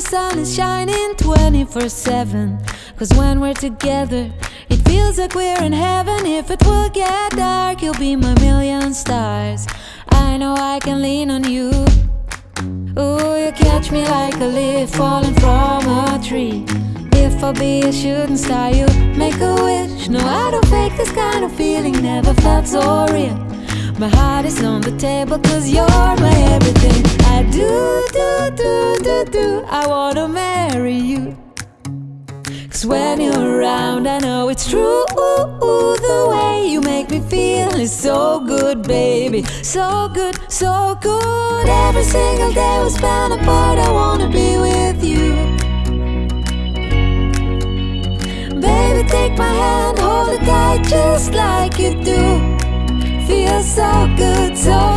the sun is shining 24 7. Cause when we're together, it feels like we're in heaven. If it will get dark, you'll be my million stars. I know I can lean on you. Ooh, you catch me like a leaf falling from a tree. If I be a shooting star, you make a wish. No, I don't fake this kind of feeling, never felt so real. My heart is on the table, cause you're my everything. I wanna marry you. Cause when you're around, I know it's true. The way you make me feel is so good, baby. So good, so good. Every single day we spend apart, I wanna be with you. Baby, take my hand, hold it tight just like you do. Feels so good, so